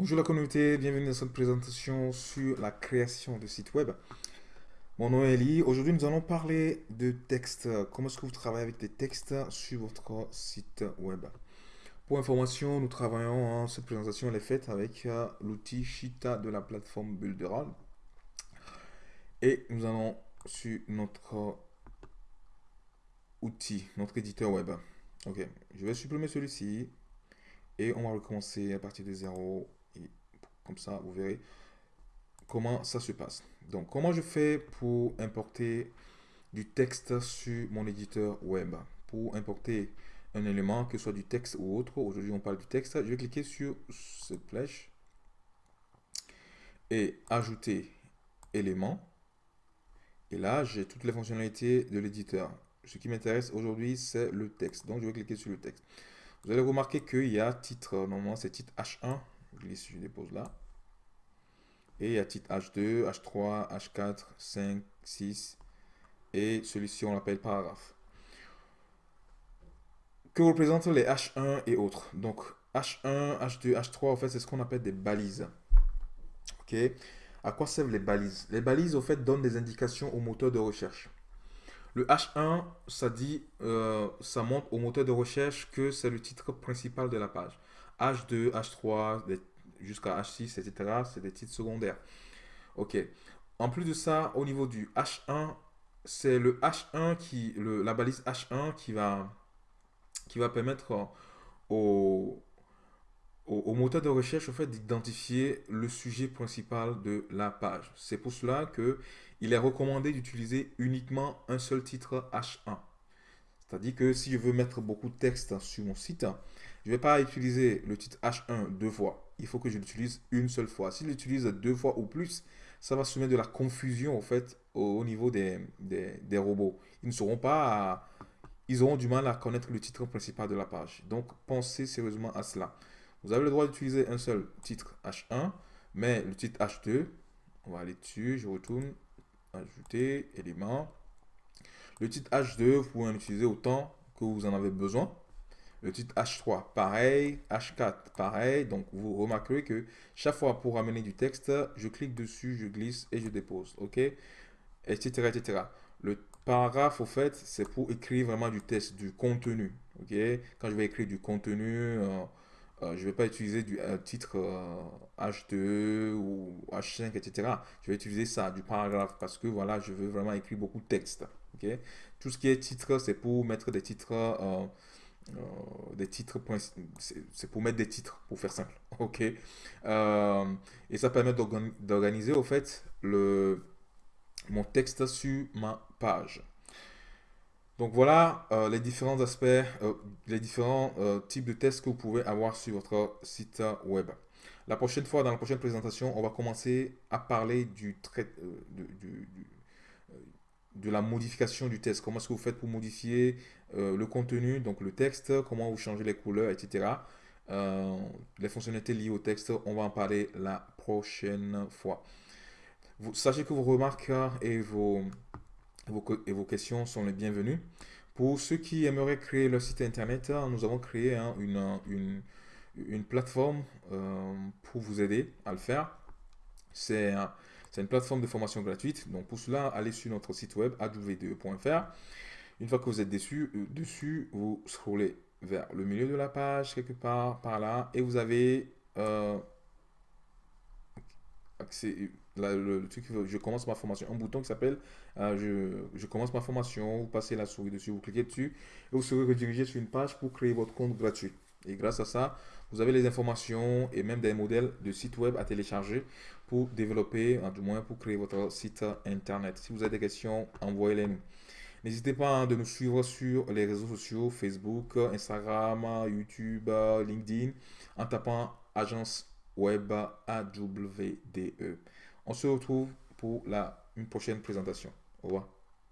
Bonjour la communauté, bienvenue dans cette présentation sur la création de site web. Mon nom est Eli. Aujourd'hui, nous allons parler de texte. Comment est-ce que vous travaillez avec des textes sur votre site web? Pour information, nous travaillons, cette présentation est faite avec euh, l'outil Shita de la plateforme Builderall. Et nous allons sur notre outil, notre éditeur web. Ok, je vais supprimer celui-ci et on va recommencer à partir de zéro comme ça, vous verrez comment ça se passe. Donc, comment je fais pour importer du texte sur mon éditeur web? Pour importer un élément, que ce soit du texte ou autre, aujourd'hui on parle du texte, je vais cliquer sur cette flèche et ajouter élément. Et là, j'ai toutes les fonctionnalités de l'éditeur. Ce qui m'intéresse aujourd'hui, c'est le texte. Donc, je vais cliquer sur le texte. Vous allez remarquer qu'il y a titre, normalement c'est titre H1. Je glisse, je dépose là. Et a titre H2, H3, H4, 5, 6. Et celui-ci, on l'appelle paragraphe. Que représentent les H1 et autres? Donc, H1, H2, H3, en fait, c'est ce qu'on appelle des balises. OK? À quoi servent les balises? Les balises, au fait, donnent des indications au moteur de recherche. Le H1, ça dit, euh, ça montre au moteur de recherche que c'est le titre principal de la page. H2, H3, jusqu'à H6, etc. C'est des titres secondaires. Ok. En plus de ça, au niveau du H1, c'est le H1 qui, le, la balise H1 qui va, permettre au, au, moteur de recherche au fait d'identifier le sujet principal de la page. C'est pour cela que il est recommandé d'utiliser uniquement un seul titre H1. C'est-à-dire que si je veux mettre beaucoup de texte sur mon site, je ne vais pas utiliser le titre H1 deux fois il faut que je l'utilise une seule fois. Si je l'utilise deux fois ou plus, ça va soumettre de la confusion au fait au, niveau des, des, robots. Ils ne pas, ils auront du mal à connaître le titre principal de la page. Donc pensez sérieusement à cela. Vous avez le droit d'utiliser un seul titre H1, mais le titre H2, on va aller dessus, je retourne, ajouter, élément. Le titre H2, vous pouvez en utiliser autant que vous en avez besoin. Le titre H3, pareil. H4, pareil. Donc, vous remarquerez que chaque fois pour amener du texte, je clique dessus, je glisse et je dépose. OK? Etc. etc. Le paragraphe, au fait, c'est pour écrire vraiment du texte, du contenu. OK? Quand je vais écrire du contenu, euh, euh, je ne vais pas utiliser du titre H2 euh, ou H5, etc. Je vais utiliser ça, du paragraphe, parce que voilà, je veux vraiment écrire beaucoup de texte. OK? Tout ce qui est titre, c'est pour mettre des titres euh, des titres, c'est pour mettre des titres, pour faire simple. Ok? Euh, et ça permet d'organiser au fait le, mon texte sur ma page. Donc voilà euh, les différents aspects, les différents types de tests que vous pouvez avoir sur votre site web. La prochaine fois, dans la prochaine présentation, on va commencer à parler du, trait, du de la modification du texte. Comment est-ce que vous faites pour modifier euh, le contenu, donc le texte, comment vous changez les couleurs, etc. Euh, les fonctionnalités liées au texte, on va en parler la prochaine fois. Vous, sachez que vos remarques et vos, vos questions sont les bienvenues. Pour ceux qui aimeraient créer leur site internet, nous avons créé hein, une, une, une, plateforme euh, pour vous aider à le faire. C'est c'est une plateforme de formation gratuite. Donc pour cela, allez sur notre site web aw2.fr. Une fois que vous êtes dessus, dessus, vous scrollez vers le milieu de la page, quelque part par là, et vous avez euh, accès, le, truc, je commence ma formation, un bouton qui s'appelle euh, je, je, commence ma formation, vous passez la souris dessus, vous cliquez dessus, et vous serez redirigé sur une page pour créer votre compte gratuit. Et grâce à ça, vous avez les informations et même des modèles de site web à télécharger pour développer, du moins pour créer votre site internet. Si vous avez des questions, envoyez-les nous. N'hésitez pas à de nous suivre sur les réseaux sociaux, Facebook, Instagram, YouTube, LinkedIn, en tapant agence web AWDE. On se retrouve pour une prochaine présentation. Au revoir.